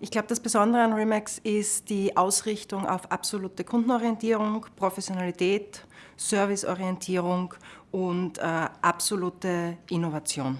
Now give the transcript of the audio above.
Ich glaube, das Besondere an Remax ist die Ausrichtung auf absolute Kundenorientierung, Professionalität, Serviceorientierung und äh, absolute Innovation.